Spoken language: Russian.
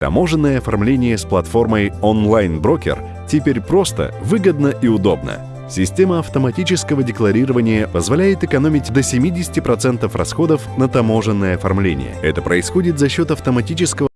Таможенное оформление с платформой «Онлайн-брокер» теперь просто, выгодно и удобно. Система автоматического декларирования позволяет экономить до 70% расходов на таможенное оформление. Это происходит за счет автоматического